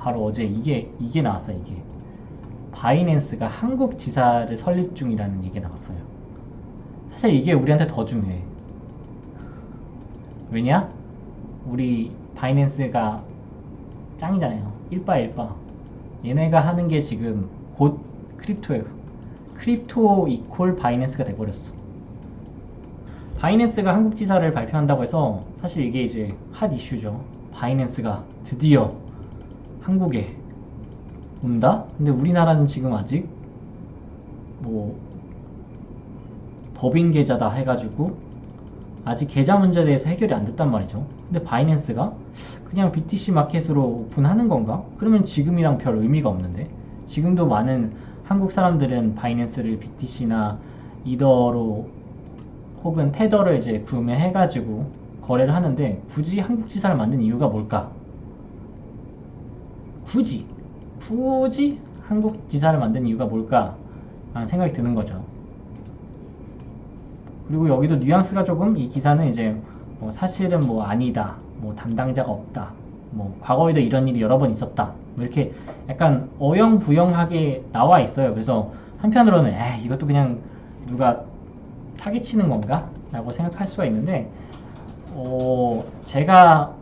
바로 어제 이게 이게 나왔어요 이게. 바이낸스가 한국 지사를 설립 중이라는 얘기 나왔어요. 사실 이게 우리한테 더 중요해. 왜냐? 우리 바이낸스가 짱이잖아요. 일바 일바. 얘네가 하는 게 지금 곧 crypto예요. crypto equal 바이낸스가 돼버렸어. 바이낸스가 한국 지사를 발표한다고 해서 사실 이게 이제 핫 이슈죠. 바이낸스가 드디어 한국에 온다? 근데 우리나라는 지금 아직 뭐 법인 계좌다 해가지고 아직 계좌 문제에 대해서 해결이 안 됐단 말이죠. 근데 바이낸스가 그냥 BTC 마켓으로 오픈하는 건가? 그러면 지금이랑 별 의미가 없는데 지금도 많은 한국 사람들은 바이낸스를 BTC나 이더로 혹은 테더를 이제 구매해가지고 거래를 하는데 굳이 한국 지사를 만든 이유가 뭘까? 굳이 굳이 한국 지사를 만든 이유가 뭘까? 라는 생각이 드는 거죠. 그리고 여기도 뉘앙스가 조금 이 기사는 이제 뭐 사실은 뭐 아니다, 뭐 담당자가 없다, 뭐 과거에도 이런 일이 여러 번 있었다, 뭐 이렇게 약간 어영부영하게 나와 있어요. 그래서 한편으로는 에 이것도 그냥 누가 사기치는 건가? 라고 생각할 수가 있는데 어, 제가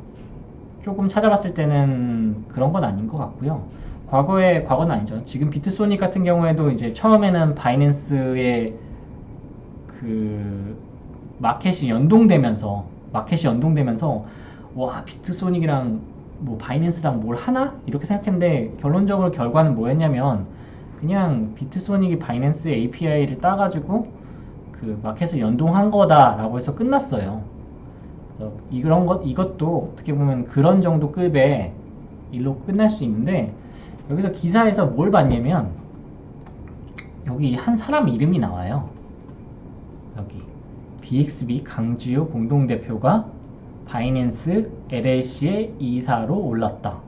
조금 찾아봤을 때는 그런 건 아닌 것 같고요. 과거에 과거는 아니죠. 지금 비트소닉 같은 경우에도 이제 처음에는 바이낸스의 그 마켓이 연동되면서 마켓이 연동되면서 와 비트소닉이랑 뭐 바이낸스랑 뭘 하나 이렇게 생각했는데 결론적으로 결과는 뭐였냐면 그냥 비트소닉이 바이낸스 API를 따가지고 그 마켓을 연동한 거다라고 해서 끝났어요. 이런 것 이것도 어떻게 보면 그런 정도 급의 일로 끝날 수 있는데 여기서 기사에서 뭘 봤냐면 여기 한 사람 이름이 나와요. 여기 BXB 강주요 공동대표가 바이낸스 LLC의 이사로 올랐다.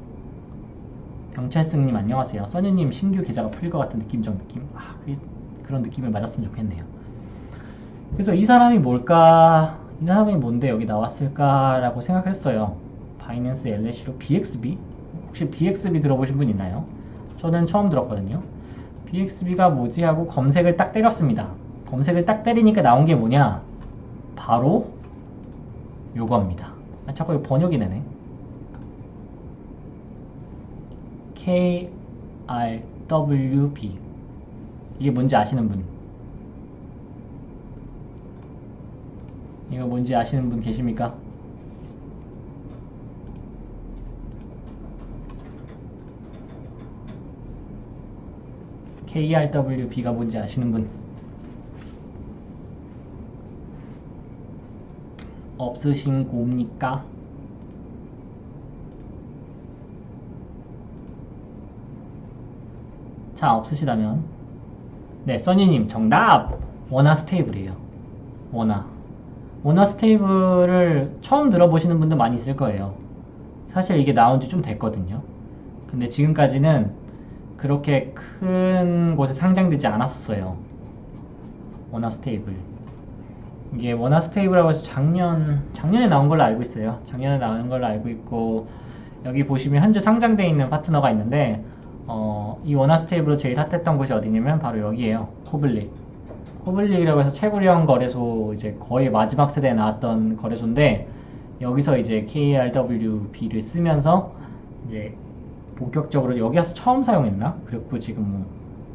경찰승님 안녕하세요. 써니님 신규 계좌가 풀릴 것 같은 느낌적 느낌. 아, 그런 느낌을 맞았으면 좋겠네요. 그래서 이 사람이 뭘까? 이 사람이 뭔데 여기 나왔을까라고 생각했어요. 바이낸스 LLC로 BXB? 혹시 BXB 들어보신 분 있나요? 저는 처음 들었거든요. BXB가 뭐지 하고 검색을 딱 때렸습니다. 검색을 딱 때리니까 나온 게 뭐냐? 바로 요겁니다. 아, 자꾸 이거 번역이 되네. KRWB 이게 뭔지 아시는 분? 이거 뭔지 아시는 분 계십니까? KRWB가 뭔지 아시는 분? 없으신 겁니까? 자 없으시다면 네 써니님 정답! 원화 stable이에요 원화 원화 stable을 처음 들어보시는 분도 많이 있을 거예요. 사실 이게 나온 지 좀 됐거든요. 근데 지금까지는 그렇게 큰 곳에 상장되지 않았었어요. 원화 stable. 이게 원화 stable이라고 해서 작년 작년에 나온 걸로 알고 있어요. 작년에 나온 걸로 알고 있고 여기 보시면 현재 상장되어 있는 파트너가 있는데 어, 이 원화 stable로 제일 hot했던 곳이 어디냐면 바로 여기에요. 코블릭 코블릭이라고 해서 최고령 거래소 이제 거의 마지막 세대에 나왔던 거래소인데 여기서 이제 KRWB를 쓰면서 이제 본격적으로 여기 와서 처음 사용했나? 그리고 지금 뭐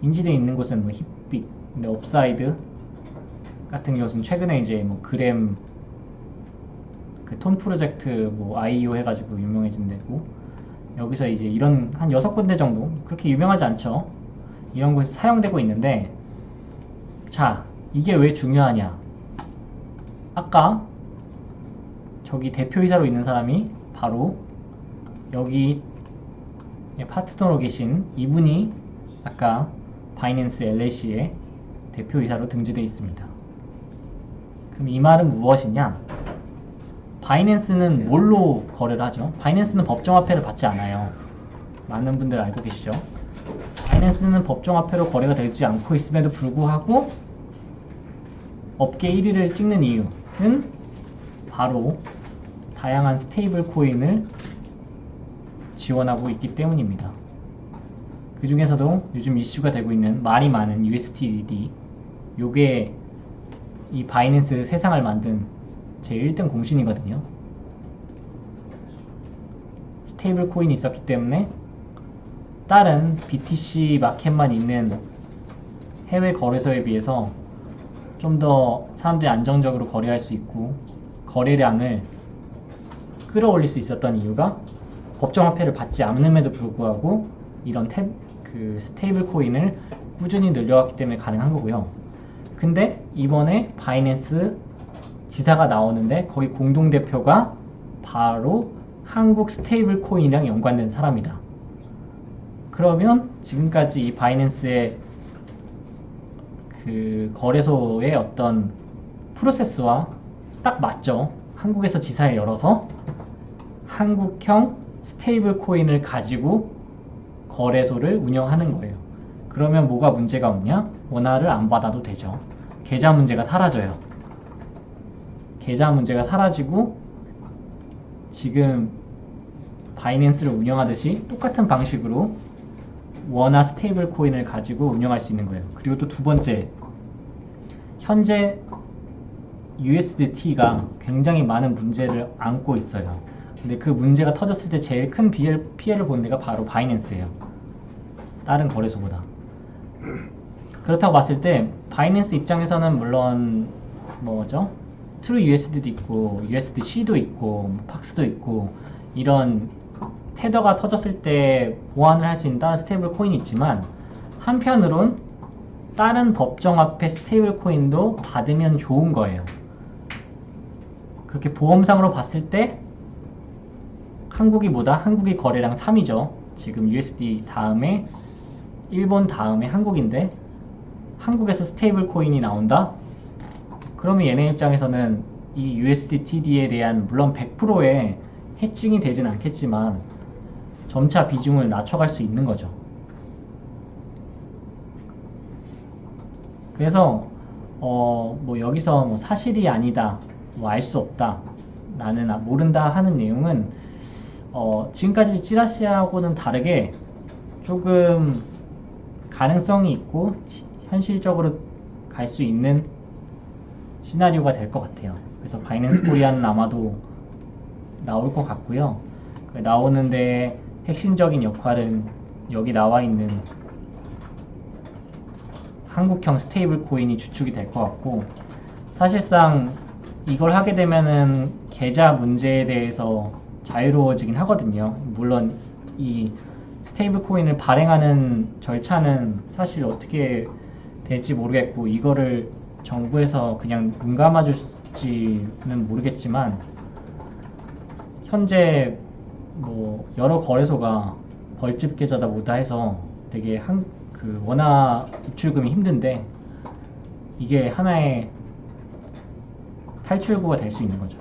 인지되어 있는 곳은 뭐 힙빅, 근데 업사이드 같은 경우는 최근에 이제 뭐 그램 그톤 프로젝트 뭐 IEO 해가지고 유명해진 데고 여기서 이제 이런 한 여섯 군데 정도 그렇게 유명하지 않죠 이런 곳이 사용되고 있는데 자 이게 왜 중요하냐 아까 저기 대표이사로 있는 사람이 바로 여기 파트너로 계신 이분이 아까 바이낸스 LLC의 대표이사로 등재되어 있습니다. 그럼 이 말은 무엇이냐? 바이낸스는 뭘로 거래를 하죠? 바이낸스는 법정화폐를 받지 않아요. 많은 분들 알고 계시죠? 바이낸스는 법정 화폐로 거래가 되지 않고 있음에도 불구하고 업계 1위를 찍는 이유는 바로 다양한 stable coin을 지원하고 있기 때문입니다. 그 중에서도 요즘 이슈가 되고 있는 말이 많은 USDT 요게 이 바이낸스 세상을 만든 제 1등 공신이거든요. stable coin이 있었기 때문에 다른 BTC 마켓만 있는 해외 거래소에 비해서 좀 더 사람들이 안정적으로 거래할 수 있고 거래량을 끌어올릴 수 있었던 이유가 법정 화폐를 받지 않음에도 불구하고 이런 탭, 그 stable coin을 꾸준히 늘려왔기 때문에 가능한 거고요. 근데 이번에 바이낸스 지사가 나오는데 거기 공동대표가 바로 한국 stable coin이랑 연관된 사람이다. 그러면 지금까지 이 바이낸스의 그 거래소의 어떤 프로세스와 딱 맞죠. 한국에서 지사를 열어서 한국형 stable coin을 가지고 거래소를 운영하는 거예요. 그러면 뭐가 문제가 없냐? 원화를 안 받아도 되죠. 계좌 문제가 사라져요. 계좌 문제가 사라지고 지금 바이낸스를 운영하듯이 똑같은 방식으로 원화 stable coin을 가지고 운영할 수 있는 거예요. 그리고 또 두 번째, 현재 USDT가 굉장히 많은 문제를 안고 있어요. 근데 그 문제가 터졌을 때 제일 큰 피해를, 본 데가 바로 바이낸스예요. 다른 거래소보다. 그렇다고 봤을 때 바이낸스 입장에서는 물론 뭐죠? True USD도 있고 USDC도 있고 뭐 PAX도 있고 이런 테더가 터졌을 때 보완을 할 수 있는 다른 stable coin이 있지만 한편으론 다른 법정화폐 stable coin도 받으면 좋은 거예요. 그렇게 보험상으로 봤을 때 한국이 보다 한국이 거래량 3위죠. 지금 USD 다음에 일본 다음에 한국인데 한국에서 stable coin이 나온다? 그러면 얘네 입장에서는 이 USDTD에 대한 물론 100%의 해칭이 되진 않겠지만 점차 비중을 낮춰갈 수 있는 거죠. 그래서 어, 뭐 여기서 뭐 사실이 아니다, 뭐 알 수 없다, 나는 아- 모른다 하는 내용은 어, 지금까지 찌라시하고는 다르게 조금 가능성이 있고 시- 현실적으로 갈 수 있는 시나리오가 될 것 같아요. 그래서 바이낸스 코리아는 아마도 나올 것 같고요. 그 나오는데 핵심적인 역할은 여기 나와 있는 한국형 stable coin이 주축이 될 것 같고 사실상 이걸 하게 되면은 계좌 문제에 대해서 자유로워지긴 하거든요. 물론 이 stable coin을 발행하는 절차는 사실 어떻게 될지 모르겠고 이거를 정부에서 그냥 눈 감아줄지는 모르겠지만 현재 뭐 여러 거래소가 벌집 계좌다 뭐다 해서 되게 한 그 원화 입출금이 힘든데 이게 하나의 탈출구가 될 수 있는 거죠.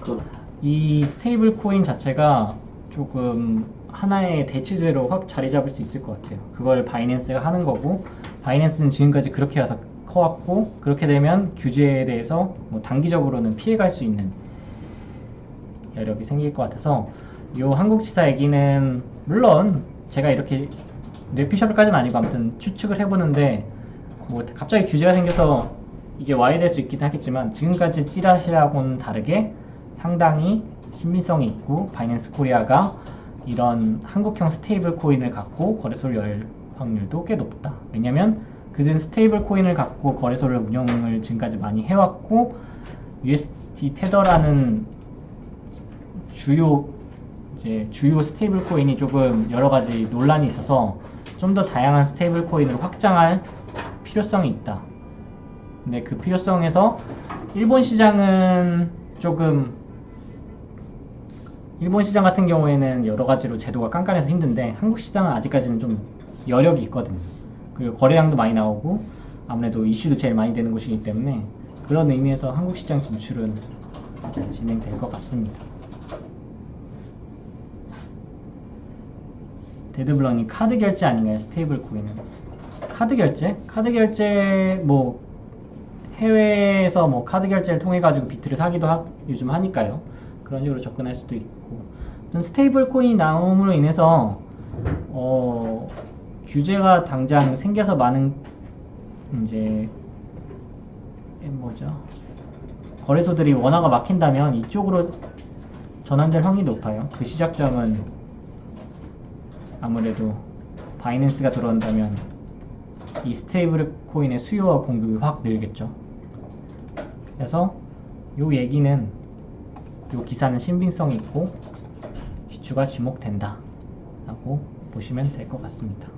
그 이 stable coin 자체가 조금 하나의 대체제로 확 자리 잡을 수 있을 것 같아요. 그걸 바이낸스가 하는 거고, 바이낸스는 지금까지 그렇게 해서 커왔고, 그렇게 되면 규제에 대해서 뭐 단기적으로는 피해갈 수 있는 여력이 생길 것 같아서, 요 한국지사 얘기는 물론 제가 이렇게 뇌피셜까지는 아니고 아무튼 추측을 해보는데, 뭐 갑자기 규제가 생겨서 이게 와야 될수 있긴 하겠지만 지금까지 찌라시하고는 다르게 상당히 신빙성이 있고 바이낸스 코리아가 이런 한국형 stable coin을 갖고 거래소를 열 확률도 꽤 높다. 왜냐면 그들은 stable coin을 갖고 거래소를 운영을 지금까지 많이 해왔고 USDT 테더라는 주요 이제 주요 stable coin이 조금 여러 가지 논란이 있어서 좀 더 다양한 stable coin을 확장할 필요성이 있다. 근데 그 필요성에서 일본 시장은 조금 일본 시장 같은 경우에는 여러 가지로 제도가 깐깐해서 힘든데 한국 시장은 아직까지는 좀 여력이 있거든요. 그리고 거래량도 많이 나오고 아무래도 이슈도 제일 많이 되는 곳이기 때문에 그런 의미에서 한국 시장 진출은 진행될 것 같습니다. 데드블럭님 카드 결제 아닌가요? stable coin은 카드 결제? 카드 결제 뭐 해외에서 뭐 카드 결제를 통해 가지고 비트를 사기도 하, 요즘 하니까요. 그런 식으로 접근할 수도 있고 stable coin이 나옴으로 인해서 어, 규제가 당장 생겨서 많은 이제 에, 뭐죠 거래소들이 원화가 막힌다면 이쪽으로 전환될 확률이 높아요. 그 시작점은 아무래도 바이낸스가 들어온다면 이 stable coin의 수요와 공급이 확 늘겠죠. 그래서 요 얘기는 요 기사는 신빙성이 있고 귀추가 주목된다 라고 보시면 될 것 같습니다.